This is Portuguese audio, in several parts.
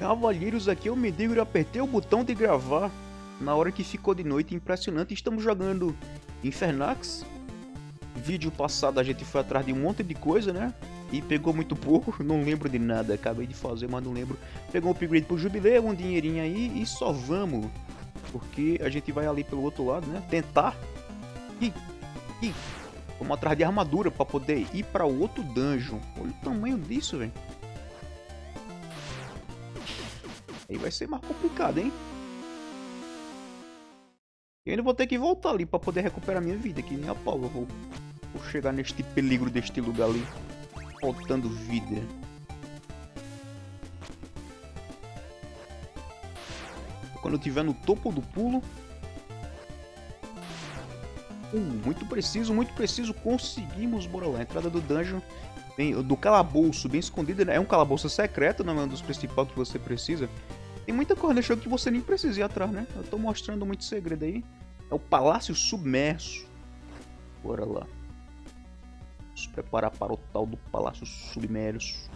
Cavalheiros, aqui eu me digo apertei o botão de gravar na hora que ficou de noite, impressionante. Estamos jogando Infernax. Vídeo passado a gente foi atrás de um monte de coisa, né? E pegou muito pouco, não lembro de nada, acabei de fazer, mas não lembro. Pegou um upgrade pro jubileu, um dinheirinho aí e só vamos. Porque a gente vai ali pelo outro lado, né? Tentar. Ih, ih. Vamos atrás de armadura pra poder ir pra outro dungeon. Olha o tamanho disso, velho. Aí vai ser mais complicado, hein? Eu ainda vou ter que voltar ali pra poder recuperar minha vida, que nem a pau eu vou, vou chegar neste peligro deste lugar ali, faltando vida. Quando eu estiver no topo do pulo... Uh, muito preciso, muito preciso, conseguimos, bora lá, entrada do dungeon, bem, do calabouço, bem escondido, né? é um calabouço secreto, não é um dos principais que você precisa, tem muita coisa nesse jogo que você nem precisa ir atrás, né? Eu tô mostrando muito segredo aí. É o Palácio Submerso. Bora lá. Preparar para o tal do Palácio Submerso.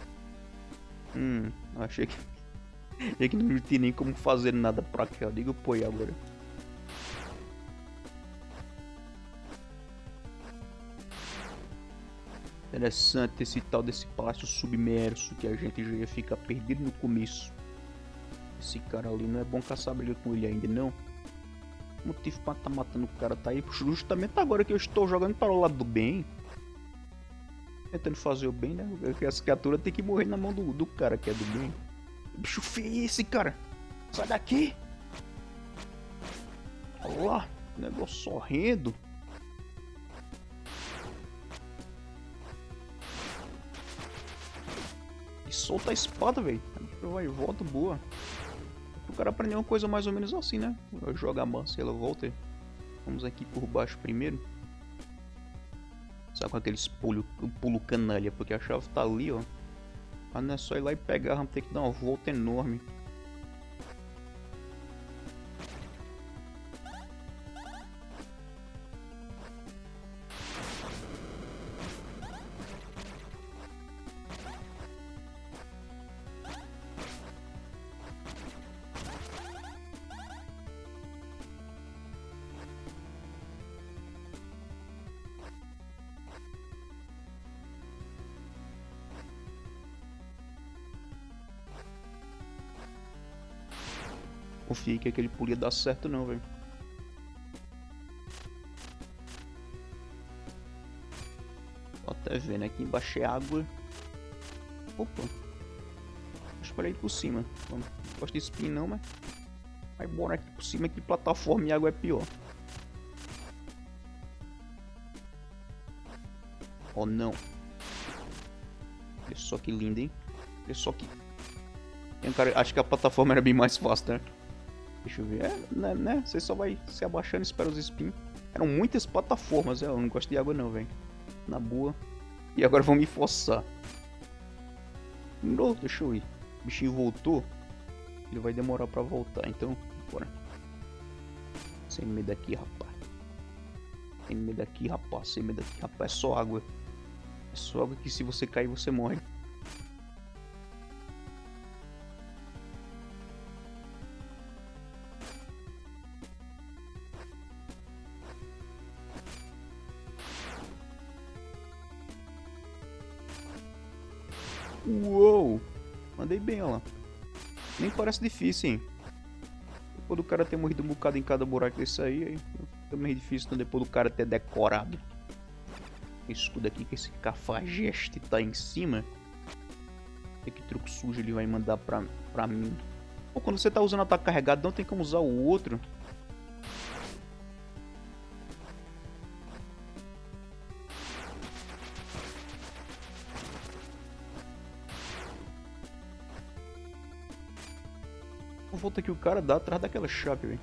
Hum, achei que... achei que não tinha nem como fazer nada pra cá. Diga o poi agora. Interessante esse tal desse Palácio Submerso que a gente já ia ficar perdido no começo. Esse cara ali não é bom caçar briga com ele ainda, não. Motivo pra tá matando o cara tá aí justamente agora que eu estou jogando para o lado do bem. Tentando fazer o bem, né? Porque essa criatura tem que morrer na mão do, do cara que é do bem. Bicho feio é esse, cara? Sai daqui! Olha lá, negócio sorrendo. E solta a espada, velho. Vai, volta boa. O cara aprendeu uma coisa mais ou menos assim, né? Joga e ela volta. Vamos aqui por baixo primeiro. Só com aqueles pulo, pulo canalha, porque a chave tá ali, ó. Mas não é só ir lá e pegar, vamos ter que dar uma volta enorme. Confia que aquele pulo ia dar certo não, velho. Tô até vendo aqui embaixo é água. Opa. Acho que por cima. Não gosto de spin não, mas... Vai bora aqui por cima que plataforma e água é pior. Oh não. Olha só que lindo, hein? Olha só que... Cara, acho que a plataforma era bem mais fácil, né? Deixa eu ver. É, né, né? Você só vai se abaixando e espera os spin. Eram muitas plataformas, é, eu não gosto de água não, velho. Na boa. E agora vão me forçar. Não, deixa eu ir. O bichinho voltou. Ele vai demorar pra voltar, então bora. Sem medo aqui, rapaz. Sem medo aqui, rapaz. Sem medo aqui, rapaz. É só água. É só água que se você cair, você morre. Uou! Mandei bem, olha lá. Nem parece difícil, hein? Depois do cara ter morrido um bocado em cada buraco desse aí, aí meio difícil então, depois do cara ter decorado. Escudo aqui que esse cafajeste tá em cima. E que truque sujo ele vai mandar pra, pra mim. Pô, quando você tá usando ataque carregado, não tem como usar o outro. Volta que o cara dá atrás daquela chave, velho.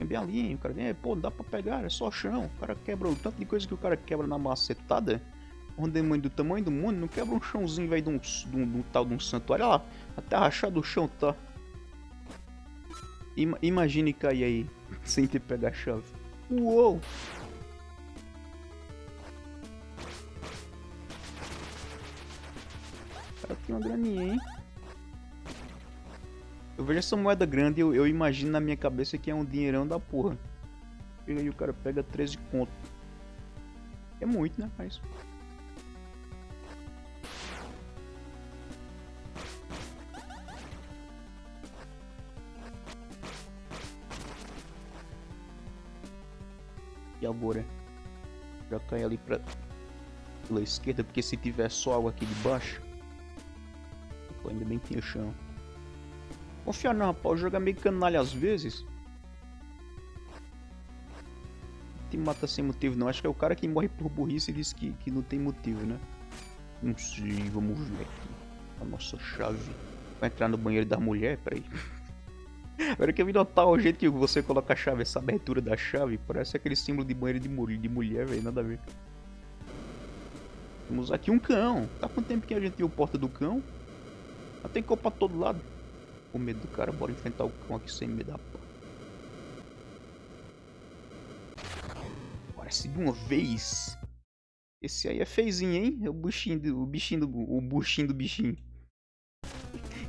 É bem ali? O cara vem, pô, dá pra pegar, é só chão. O cara quebra o tanto de coisa que o cara quebra na macetada. Um demônio do tamanho do mundo não quebra um chãozinho, velho, de, um, de, um, de um tal de um santuário. Olha lá, até rachado o chão tá. Ima imagine cair aí, sem ter pegar a chave. Uou! O cara tem uma graninha, hein? Eu vejo essa moeda grande e eu, eu, imagino na minha cabeça que é um dinheirão da porra. E aí o cara pega 13 conto. É muito, né? Mas... E agora? Já cai ali pra... Pela esquerda, porque se tiver só água aqui de baixo... Ainda bem que tinha chão. Confiar não, rapaz. O jogo é meio canalha às vezes. Te mata sem motivo não. Acho que é o cara que morre por burrice e diz que, que não tem motivo, né? Não sei, vamos ver aqui. A nossa chave. Vai entrar no banheiro da mulher? Peraí. Agora que eu vi notar o jeito que você coloca a chave, essa abertura da chave, parece aquele símbolo de banheiro de, mulher, de mulher, velho, nada a ver. Temos aqui um cão. Tá quanto tempo que a gente viu porta do cão? Já tem cão pra todo lado com medo do cara, bora enfrentar o cão aqui sem medo da porra. Parece de uma vez. Esse aí é feizinho, hein? É o buchinho do, o bichinho do, o buchinho do bichinho.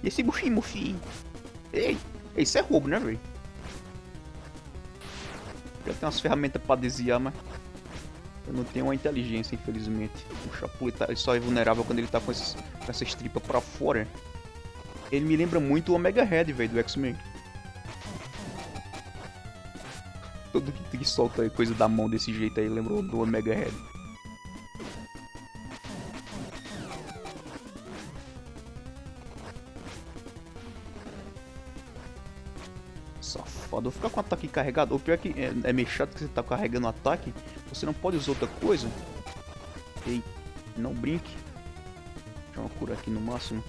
E esse buchinho, mofinho? Ei, isso é roubo, né, velho? Já tem umas ferramentas pra desviar, mas... Eu não tenho uma inteligência, infelizmente. O Chapuleta tá, só é vulnerável quando ele tá com, esses, com essas tripas pra fora. Ele me lembra muito o Omega Red, velho, do X-Men. Todo que, que solta coisa da mão desse jeito aí lembrou do Omega Red. Safado, vou ficar com o ataque carregado. O pior é que é, é meio chato que você tá carregando o ataque. Você não pode usar outra coisa. Ei, não brinque. Deixa eu curar aqui no máximo.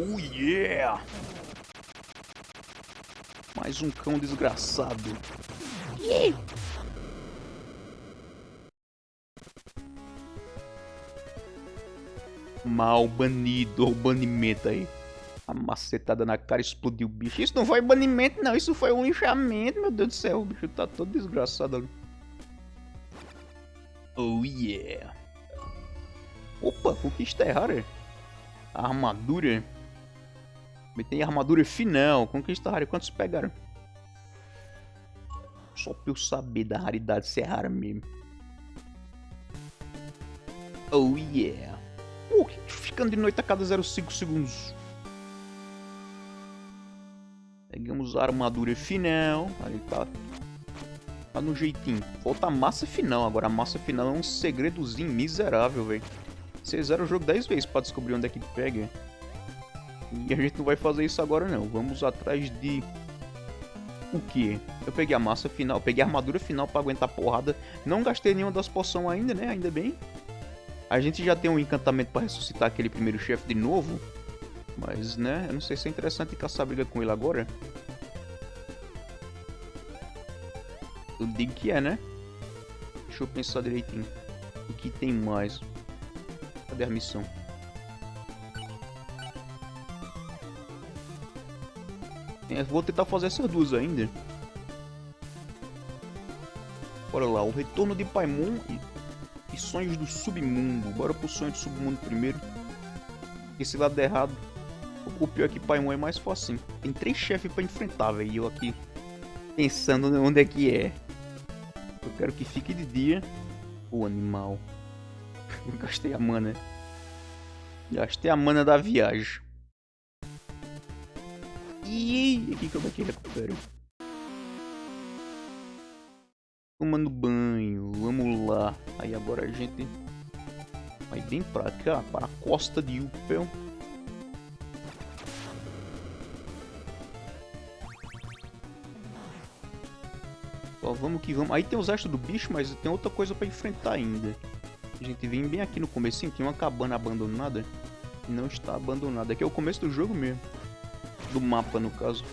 Oh yeah! Mais um cão desgraçado. Yeah! Mal banido, ou banimento aí. A macetada na cara explodiu o bicho. Isso não foi banimento, não. Isso foi um linchamento, meu Deus do céu. O bicho tá todo desgraçado ali. Oh yeah. Opa, conquista é rara. Tem armadura final. Conquista rara. Quantos pegaram? Só pra eu saber da raridade se é rara mesmo. Oh yeah. Pô, que ficando de noite a cada 0,5 segundos. Pegamos a armadura final. Ali tá. Tá no jeitinho. Falta a massa final. Agora a massa final é um segredozinho miserável, velho. Vocês o jogo 10 vezes pra descobrir onde é que pega. E a gente não vai fazer isso agora não. Vamos atrás de... O que? Eu peguei a massa final, peguei a armadura final pra aguentar porrada. Não gastei nenhuma das poções ainda, né? Ainda bem. A gente já tem um encantamento pra ressuscitar aquele primeiro chefe de novo. Mas, né? Eu não sei se é interessante caçar briga com ele agora. Eu digo que é, né? Deixa eu pensar direitinho. O que tem mais? Cadê a missão? Vou tentar fazer essas duas ainda. Bora lá, o retorno de Paimon e, e sonhos do submundo. Bora pro sonho do submundo primeiro. Porque se lá der errado, o pior é que Paimon é mais fácil. Tem três chefes pra enfrentar, velho. E eu aqui pensando onde é que é. Eu quero que fique de dia. O animal. Eu gastei a mana. Gastei a mana da viagem. E aqui como é que recupero? Tomando banho, vamos lá. Aí agora a gente vai bem pra cá, para a costa de Upel. Ó, vamos que vamos. Aí tem os restos do bicho, mas tem outra coisa pra enfrentar ainda. A gente vem bem aqui no começo, tem uma cabana abandonada. Não está abandonada. Aqui é o começo do jogo mesmo do mapa, no caso.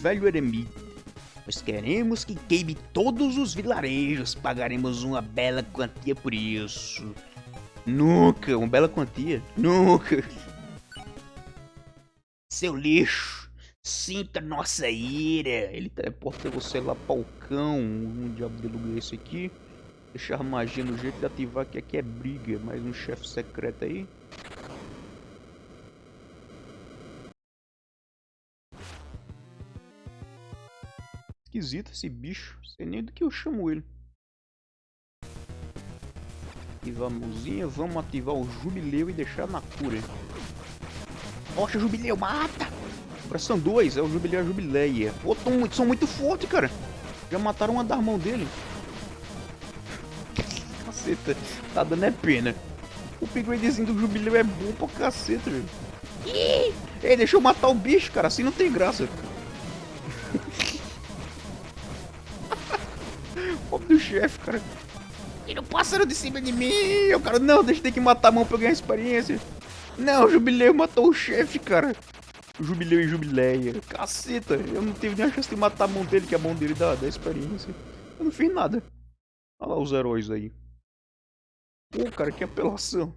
Velho eremita. Nós queremos que queime todos os vilarejos. Pagaremos uma bela quantia por isso. Nunca, uma bela quantia. Nunca. Seu lixo, sinta nossa ira. Ele teleporta você lá para o cão. Um diabo de lugar esse aqui. Deixar magia no jeito de ativar que aqui é briga. Mais um chefe secreto aí. Esquisito esse bicho. Sei nem do que eu chamo ele. Ativar a mãozinha. Vamos ativar o jubileu e deixar na cura. Rocha jubileu, mata! Agora são dois. É o jubileu e a jubileia. Pô, tão, são muito fortes, cara. Já mataram uma da mão dele. Caceta, tá dando é pena. O upgradezinho do Jubileu é bom pra caceta, velho. Ei, deixa eu matar o bicho, cara, assim não tem graça. Pobre do chefe, cara. Tira o pássaro de cima de mim. Eu, cara, não, deixa eu ter que matar a mão pra ganhar experiência. Não, o Jubileu matou o chefe, cara. Jubileu e Jubileia. Caceta, eu não tive nem a chance de matar a mão dele, que a mão dele dá, dá experiência. Eu não fiz nada. Olha lá os heróis aí. Pô, cara, que apelação.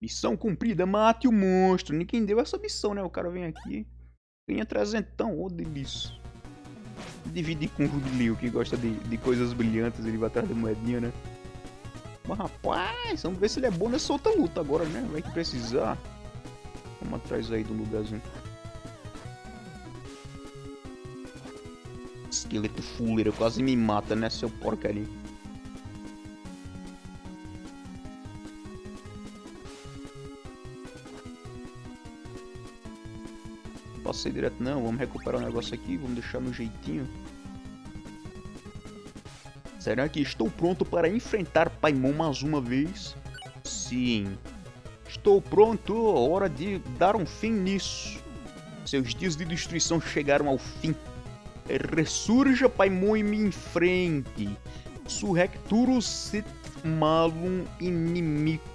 Missão cumprida, mate o monstro. Ninguém deu essa missão, né? O cara vem aqui, ganha trezentão, ô oh, delícia. Dividir com o Jubileu, que gosta de, de coisas brilhantes, ele vai atrás da moedinha, né? Mas rapaz, vamos ver se ele é bom nessa outra luta agora, né? Vai que precisar. Vamos atrás aí do lugarzinho. Esqueleto fuleiro quase me mata, né, seu porcaria. posso ser direto não, vamos recuperar o negócio aqui, vamos deixar no jeitinho. Será que estou pronto para enfrentar Paimon mais uma vez? Sim. Estou pronto, hora de dar um fim nisso. Seus dias de destruição chegaram ao fim. Ressurja Paimon e me enfrente. Surrecturus sit malum inimicus.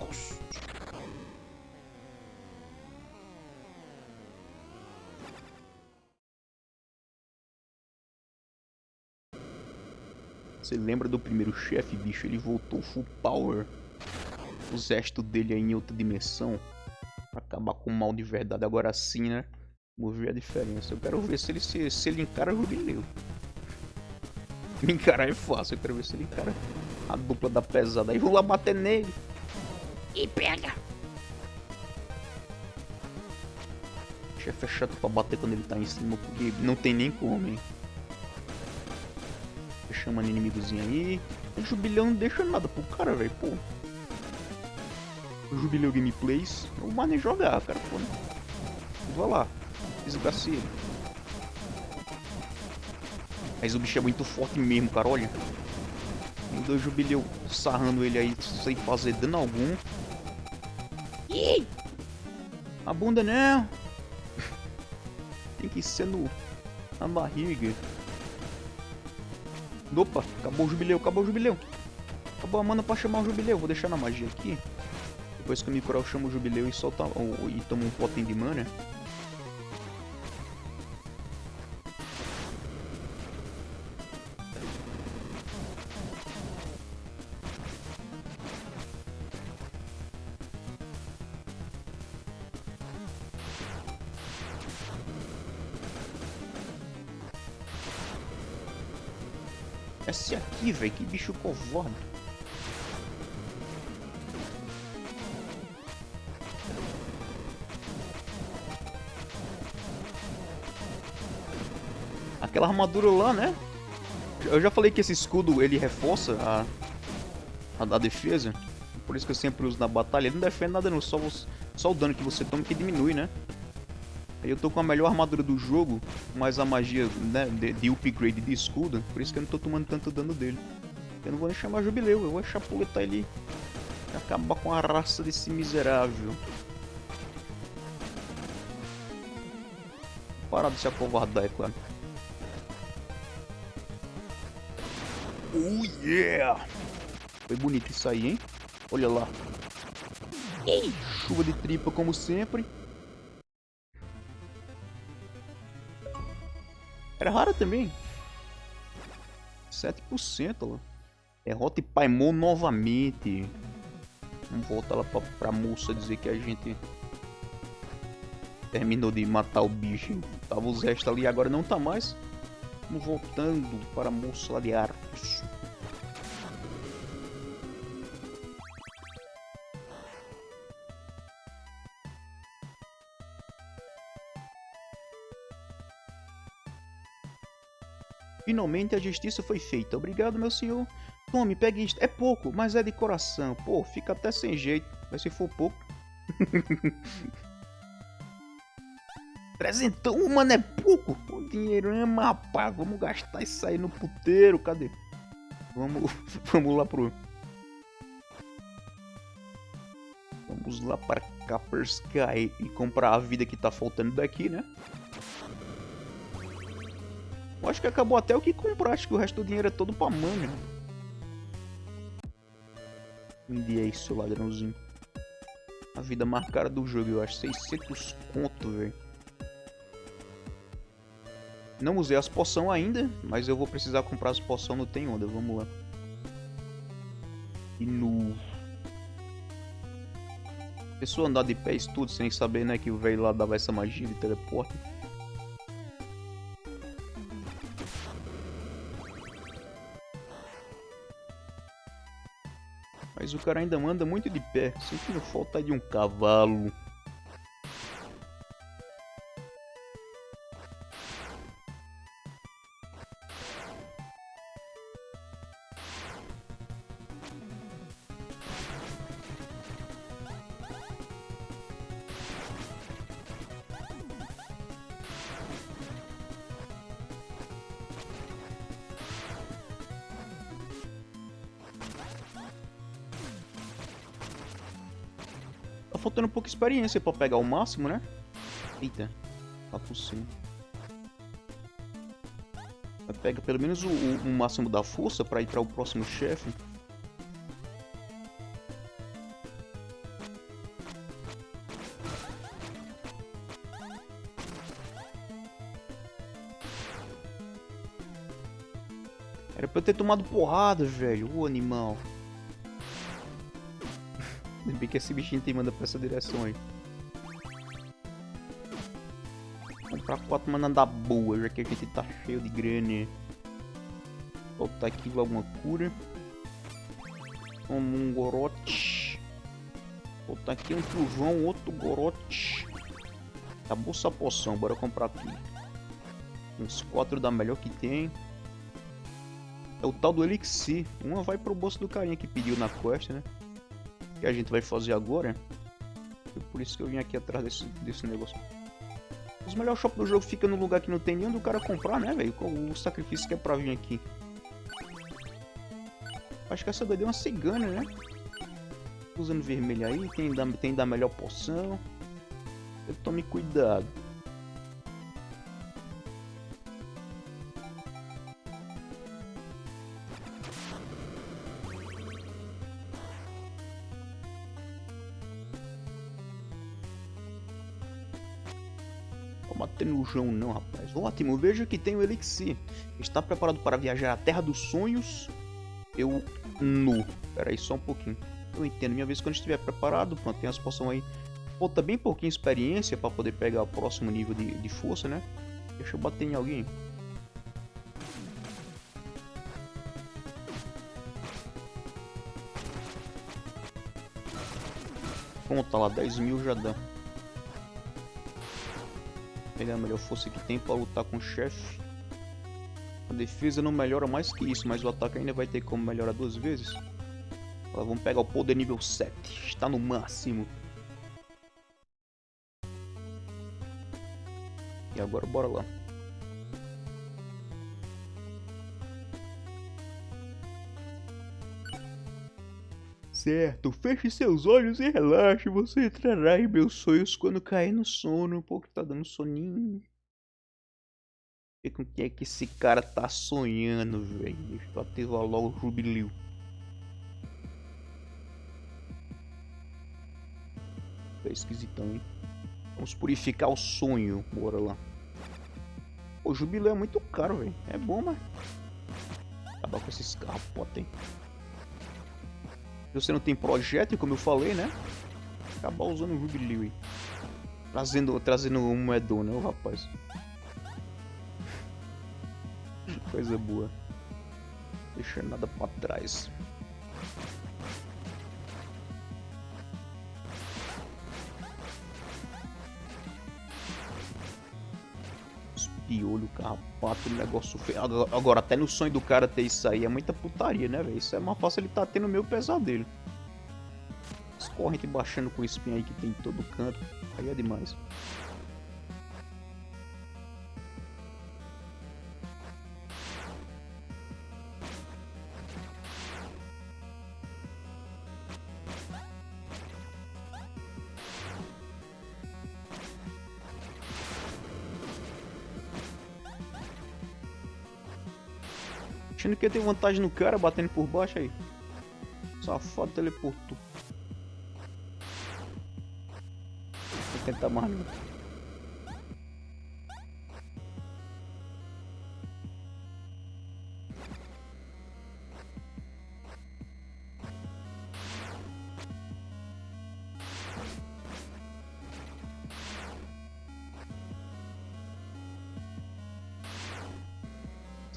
Você lembra do primeiro chefe, bicho? Ele voltou full power. O exército dele aí em outra dimensão. Pra acabar com o mal de verdade. Agora sim, né? Vamos ver a diferença. Eu quero ver se ele, se, se ele encara o Jubileu. Me encarar é fácil. Eu quero ver se ele encara a dupla da pesada. Aí vou lá bater nele. E pega! O chefe é chato pra bater quando ele tá em cima. Porque não tem nem como, hein? Chamando inimigozinho aí. O Jubileu não deixa nada pro cara, velho, pô. O Jubileu Gameplays, o mano é jogar, cara, pô. Vou lá, desgracei ele. Mas o bicho é muito forte mesmo, cara, olha. Tem dois Jubileu sarrando ele aí sem fazer dano algum. Ih! A bunda não! Tem que ser no... na barriga. Opa, acabou o jubileu, acabou o jubileu. Acabou a mana pra chamar o jubileu. Vou deixar na magia aqui. Depois que eu me curar, eu chamo o jubileu e solta ou, e tomo um potem de mana. Velho, que bicho covarde. Aquela armadura lá, né? Eu já falei que esse escudo, ele reforça a, a, defesa. Por isso que eu sempre uso na batalha. Ele não defende nada não, só, só o dano que você toma que diminui, né? Eu tô com a melhor armadura do jogo, mas a magia né, de, de, upgrade de escudo, por isso que eu não tô tomando tanto dano dele. Eu não vou nem chamar Jubileu, eu vou chapuletar ele e acabar com a raça desse miserável. Parar de se acovardar, é claro. Oh yeah! Foi bonito isso aí, hein? Olha lá. Chuva de tripa como sempre. Era rara também. 7% lá. Derrota e Paimon novamente. Vamos voltar lá pra, pra moça dizer que a gente terminou de matar o bicho. Tava os restos ali agora não tá mais. Vamos voltando para a moça lá de Arcos. Finalmente a justiça foi feita. Obrigado, meu senhor. Tome, pegue isto. É pouco, mas é de coração. Pô, fica até sem jeito. Mas se for pouco... Trezentão, mano, é pouco. O dinheiro é rapaz. Vamos gastar isso aí no puteiro. Cadê? Vamos, vamos lá pro... Vamos lá para Sky e comprar a vida que tá faltando daqui, né? Eu acho que acabou até o que comprar, acho que o resto do dinheiro é todo pra mana. Vende aí, seu ladrãozinho. A vida mais cara do jogo, eu acho. 600 conto, velho. Não usei as poções ainda, mas eu vou precisar comprar as poções no Tem Onda. Vamos lá. E no... Pessoa andar de pé tudo sem saber, né, que o velho lá dava essa magia de teleporte. Mas o cara ainda manda muito de pé. Sentindo falta de um cavalo. Faltando pouca experiência pra pegar o máximo, né? Eita. Tá por cima. Pega pelo menos o, o, o máximo da força pra pra o próximo chefe. Era pra eu ter tomado porrada, velho. O animal. Ainda bem que esse bichinho tem manda pra essa direção aí. Comprar quatro mana da boa, já que a gente tá cheio de grana. Botar aqui alguma cura. Toma um gorote. Botar aqui um trovão, outro gorote. Acabou essa poção, bora comprar aqui. Uns quatro da melhor que tem. É o tal do Elixir. Uma vai pro bolso do carinha que pediu na quest, né? Que a gente vai fazer agora. É por isso que eu vim aqui atrás desse, desse negócio. Os melhores shops do jogo ficam no lugar que não tem nem onde o cara comprar, né, velho? O sacrifício que é pra vir aqui. Acho que essa daí é uma cigana, né? Usando vermelho aí, tem da, tem da melhor poção. Eu tome cuidado. Não, rapaz. Ótimo, veja que tem o Elixir. Está preparado para viajar à Terra dos Sonhos? Eu... No. Pera aí, só um pouquinho. Eu entendo, minha vez quando estiver preparado, pronto, tem as poções aí. Falta bem pouquinho experiência para poder pegar o próximo nível de, de força, né? Deixa eu bater em alguém. Pronto, tá lá, 10 mil já dá pegar a melhor força que tem para lutar com o chefe. A defesa não melhora mais que isso, mas o ataque ainda vai ter como melhorar duas vezes. Agora vamos pegar o poder nível 7, está no máximo. E agora bora lá. Certo. Feche seus olhos e relaxe. Você entrará em meus sonhos quando cair no sono. Pô, que tá dando soninho. Vê com que é que esse cara tá sonhando, velho. Deixa eu ativar logo o jubileu. Tá esquisitão, hein? Vamos purificar o sonho. Bora lá. Pô, jubileu é muito caro, velho. É bom, mas... Acabar com esses carros potentes. Você não tem projeto, como eu falei, né? Acabar usando o jubileu aí. Trazendo, trazendo um moedão, né, rapaz? Coisa boa. Deixa nada pra trás. Piolho, carrapato, negócio feio. Agora, até no sonho do cara ter isso aí é muita putaria, né, velho? Isso é mais fácil ele tá tendo meu pesadelo. As correntes baixando com espinho aí que tem em todo canto. Aí é demais. Achando que ia ter vantagem no cara, batendo por baixo aí. Safado teleportou. Vou tentar mais não.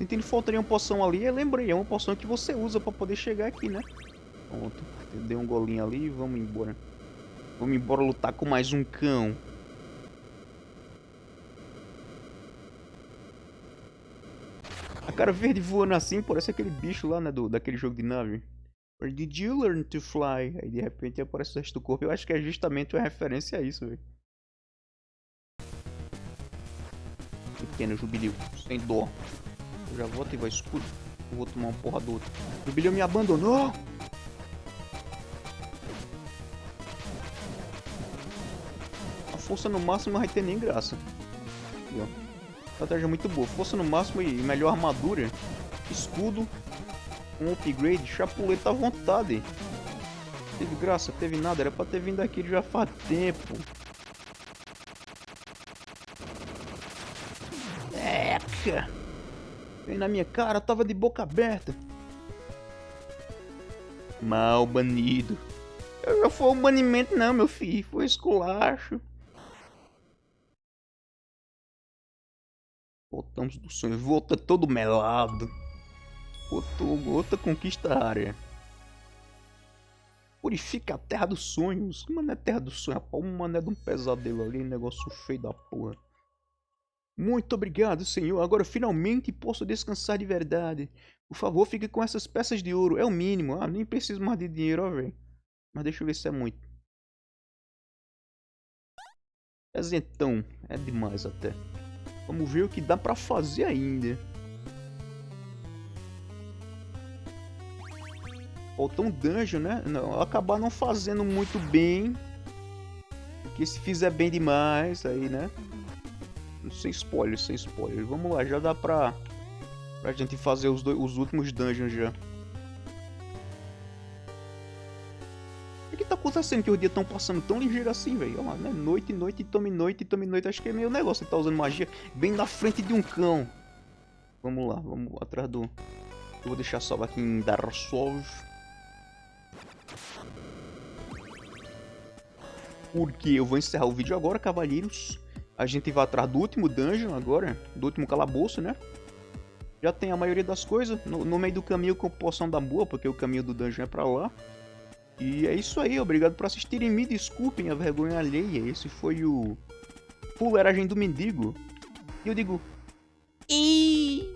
Sentindo faltaria uma poção ali, eu lembrei, é uma poção que você usa pra poder chegar aqui, né? Pronto, dei um golinho ali e vamos embora. Vamos embora lutar com mais um cão. A cara verde voando assim, parece aquele bicho lá, né, do, daquele jogo de nave. Where did you learn to fly? Aí de repente aparece o resto do corpo. Eu acho que é justamente uma referência a isso, velho. Pequeno jubileu, sem dó. Eu já vou ativar escudo. Eu vou tomar uma porra do outro. O bilhão me abandonou! A força no máximo não vai ter nem graça. Aqui, ó. Estratégia muito boa. Força no máximo e melhor armadura. Escudo. Um upgrade. Chapuleta à vontade. Teve graça, teve nada. Era pra ter vindo aqui já faz tempo. Eca! Vem na minha cara, tava de boca aberta. Mal banido. Eu não foi um banimento não, meu filho. Foi esculacho. Voltamos do sonho. Volta todo melado. Outra, outra conquista área. Purifica a terra dos sonhos. Mano, é terra dos sonhos. Rapaz, um mané de um pesadelo ali. Negócio feio da porra. Muito obrigado, Senhor. Agora finalmente posso descansar de verdade. Por favor, fique com essas peças de ouro. É o mínimo. Ah, nem preciso mais de dinheiro, ó, velho. Mas deixa eu ver se é muito. Então, é demais até. Vamos ver o que dá pra fazer ainda. Faltou um dungeon, né? Não, acabar não fazendo muito bem. Porque se fizer bem demais, aí, né? Sem spoiler, sem spoiler. Vamos lá, já dá pra, pra gente fazer os, dois, os últimos dungeons já. O que tá acontecendo que os dias estão passando tão ligeiro assim, velho? Né? Noite, noite, tome noite, tome noite. Acho que é meio negócio. Ele tá usando magia bem na frente de um cão. Vamos lá, vamos atrás do... Eu vou deixar salvo aqui em Dark Souls. Porque eu vou encerrar o vídeo agora, cavalheiros. A gente vai atrás do último dungeon agora, do último calabouço, né? Já tem a maioria das coisas. No, no meio do caminho com poção da boa, porque o caminho do dungeon é pra lá. E é isso aí, obrigado por assistirem. Me desculpem a vergonha alheia. Esse foi o Fuleragem do Mendigo. E eu digo... E...